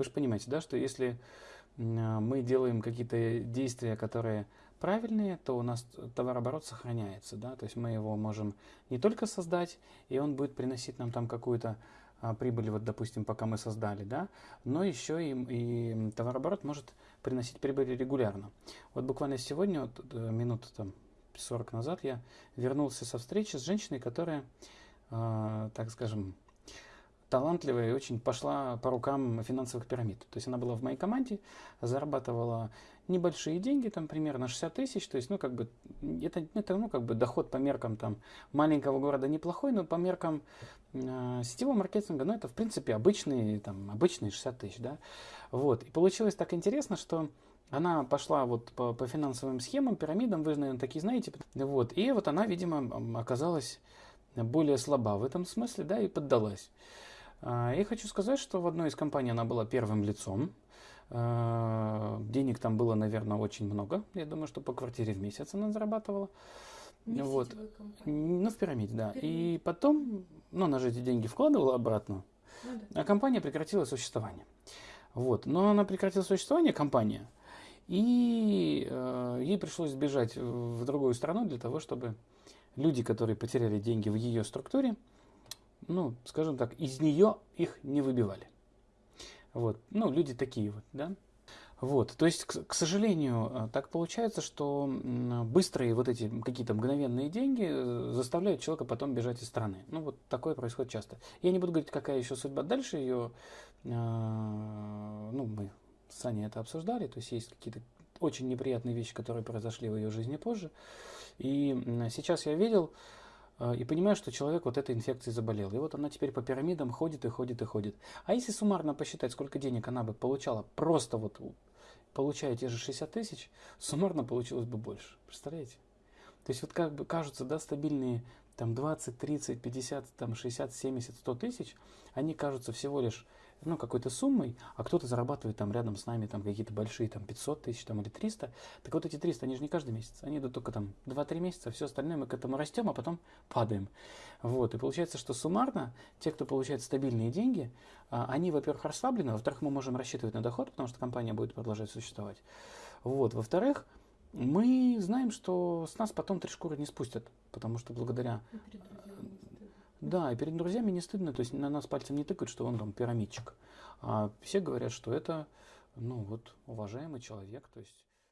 Вы же понимаете, да, что если мы делаем какие-то действия, которые правильные, то у нас товарооборот сохраняется, да, то есть мы его можем не только создать, и он будет приносить нам там какую-то а, прибыль, вот, допустим, пока мы создали, да, но еще и, и товарооборот может приносить прибыль регулярно. Вот буквально сегодня, вот, э, минут там 40 назад, я вернулся со встречи с женщиной, которая, э, так скажем, талантливая и очень пошла по рукам финансовых пирамид. То есть она была в моей команде, зарабатывала небольшие деньги, там примерно 60 тысяч, то есть, ну, как бы, это, это, ну, как бы доход по меркам там маленького города неплохой, но по меркам э, сетевого маркетинга, ну, это, в принципе, обычные, там, обычные 60 тысяч, да, вот, и получилось так интересно, что она пошла вот по, по финансовым схемам, пирамидам, вы, наверное, такие знаете, вот, и вот она, видимо, оказалась более слаба в этом смысле, да, и поддалась. А, я хочу сказать, что в одной из компаний она была первым лицом. А, денег там было, наверное, очень много. Я думаю, что по квартире в месяц она зарабатывала. Не вот. Ну, в пирамиде, да. Пирамиде. И потом, ну, она же эти деньги вкладывала обратно, Ну да. а компания прекратила существование. Вот. Но она прекратила существование, компания, и э, ей пришлось сбежать в другую страну для того, чтобы люди, которые потеряли деньги в ее структуре, ну, скажем так, из нее их не выбивали. Вот, ну, люди такие вот, да. Вот, то есть, к, к сожалению, э, так получается, что быстрые вот эти какие-то мгновенные деньги э, заставляют человека потом бежать из страны. Ну, вот такое происходит часто. Я не буду говорить, какая еще судьба дальше ее, э, ну, мы с Аней это обсуждали, то есть есть какие-то очень неприятные вещи, которые произошли в ее жизни позже. И сейчас я видел, и понимаю, что человек вот этой инфекцией заболел. И вот она теперь по пирамидам ходит и ходит и ходит. А если суммарно посчитать, сколько денег она бы получала, просто вот получая те же 60 тысяч, суммарно получилось бы больше. Представляете? То есть вот как бы кажутся, да, стабильные там 20, 30, 50, там 60, 70, 100 тысяч, они кажутся всего лишь ну, какой-то суммой, а кто-то зарабатывает там рядом с нами там какие-то большие, там 500 тысяч там, или 300. Так вот эти 300, они же не каждый месяц, они идут только там 2-3 месяца, все остальное мы к этому растем, а потом падаем. Вот, и получается, что суммарно те, кто получает стабильные деньги, а, они, во-первых, расслаблены, во-вторых, мы можем рассчитывать на доход, потому что компания будет продолжать существовать. Вот, во-вторых, мы знаем, что с нас потом три шкуры не спустят, потому что благодаря И перед друзьями не стыдно. Да, и перед друзьями не стыдно, то есть на нас пальцем не тыкают, что он там пирамидчик. А все говорят, что это, ну вот, уважаемый человек, то есть